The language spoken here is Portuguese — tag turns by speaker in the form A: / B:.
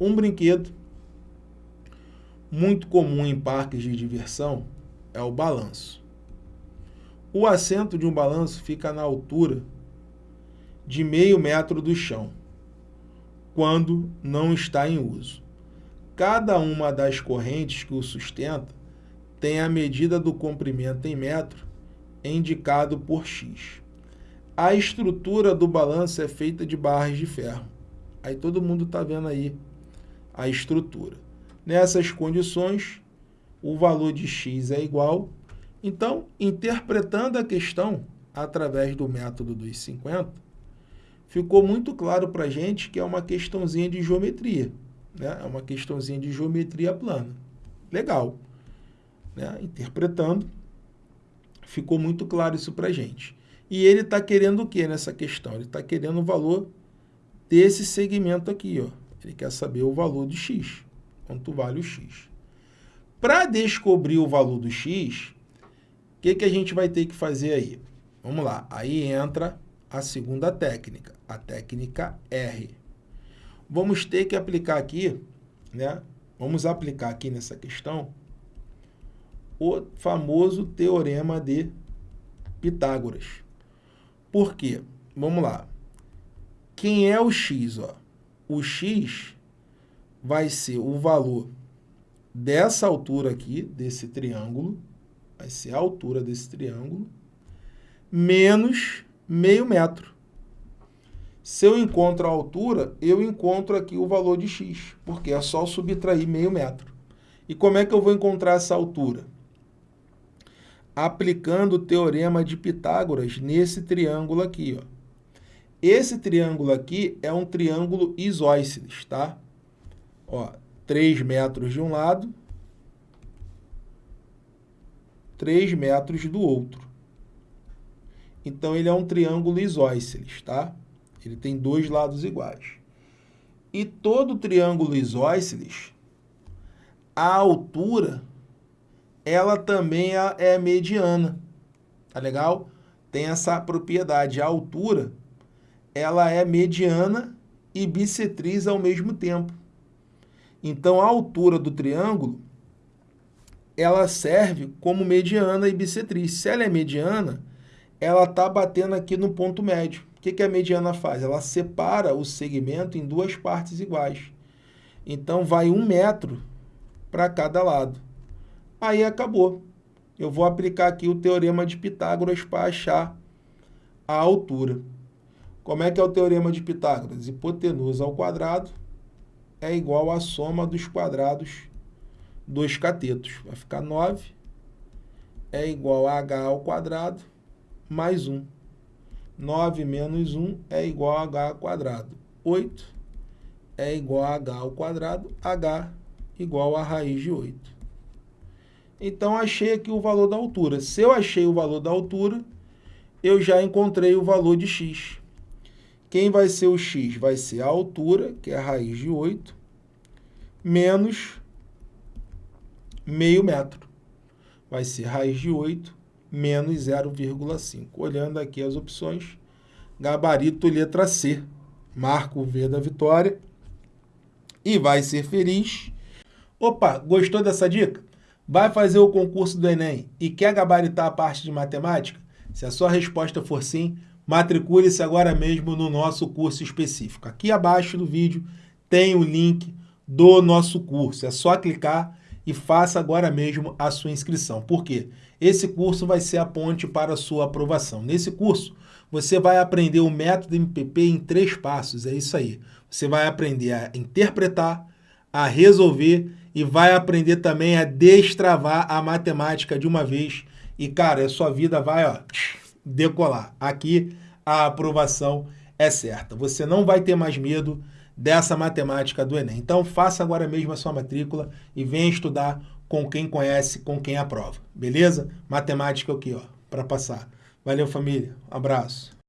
A: Um brinquedo muito comum em parques de diversão é o balanço. O assento de um balanço fica na altura de meio metro do chão, quando não está em uso. Cada uma das correntes que o sustenta tem a medida do comprimento em metro indicado por X. A estrutura do balanço é feita de barras de ferro. Aí todo mundo está vendo aí a estrutura. Nessas condições, o valor de x é igual. Então, interpretando a questão através do método dos 50, ficou muito claro para a gente que é uma questãozinha de geometria. Né? É uma questãozinha de geometria plana. Legal. Né? Interpretando, ficou muito claro isso para a gente. E ele está querendo o que nessa questão? Ele está querendo o valor desse segmento aqui. Ó. Ele quer saber o valor de x, quanto vale o x. Para descobrir o valor do x, o que, que a gente vai ter que fazer aí? Vamos lá, aí entra a segunda técnica, a técnica R. Vamos ter que aplicar aqui, né? Vamos aplicar aqui nessa questão o famoso teorema de Pitágoras. Por quê? Vamos lá. Quem é o x? Ó? O x vai ser o valor dessa altura aqui, desse triângulo, vai ser a altura desse triângulo, menos meio metro. Se eu encontro a altura, eu encontro aqui o valor de x, porque é só subtrair meio metro. E como é que eu vou encontrar essa altura? Aplicando o teorema de Pitágoras nesse triângulo aqui. Ó. Esse triângulo aqui é um triângulo isósceles, tá? Ó, 3 metros de um lado, 3 metros do outro. Então, ele é um triângulo isósceles, tá? Ele tem dois lados iguais. E todo triângulo isósceles, a altura, ela também é, é mediana, tá legal? Tem essa propriedade, a altura, ela é mediana e bissetriz ao mesmo tempo. Então, a altura do triângulo, ela serve como mediana e bissetriz. Se ela é mediana, ela está batendo aqui no ponto médio. O que, que a mediana faz? Ela separa o segmento em duas partes iguais. Então, vai um metro para cada lado. Aí acabou. Eu vou aplicar aqui o teorema de Pitágoras para achar a altura. Como é que é o teorema de Pitágoras? Hipotenusa ao quadrado é igual à soma dos quadrados dos catetos. Vai ficar 9 é igual a h ao quadrado mais 1. 9 menos 1 é igual a h ao quadrado. 8 é igual a h ao quadrado, h igual a raiz de 8. Então, achei aqui o valor da altura. Se eu achei o valor da altura, eu já encontrei o valor de x. Quem vai ser o x? Vai ser a altura, que é a raiz de 8, menos meio metro. Vai ser raiz de 8 menos 0,5. Olhando aqui as opções, gabarito letra C. Marco o V da vitória e vai ser feliz. Opa, gostou dessa dica? Vai fazer o concurso do Enem e quer gabaritar a parte de matemática? Se a sua resposta for sim, matricule-se agora mesmo no nosso curso específico. Aqui abaixo do vídeo tem o link do nosso curso. É só clicar e faça agora mesmo a sua inscrição. Por quê? Esse curso vai ser a ponte para a sua aprovação. Nesse curso, você vai aprender o método MPP em três passos. É isso aí. Você vai aprender a interpretar, a resolver e vai aprender também a destravar a matemática de uma vez. E, cara, a sua vida vai, ó decolar. Aqui a aprovação é certa. Você não vai ter mais medo dessa matemática do Enem. Então faça agora mesmo a sua matrícula e venha estudar com quem conhece, com quem aprova. Beleza? Matemática aqui, ó, para passar. Valeu, família. Um abraço.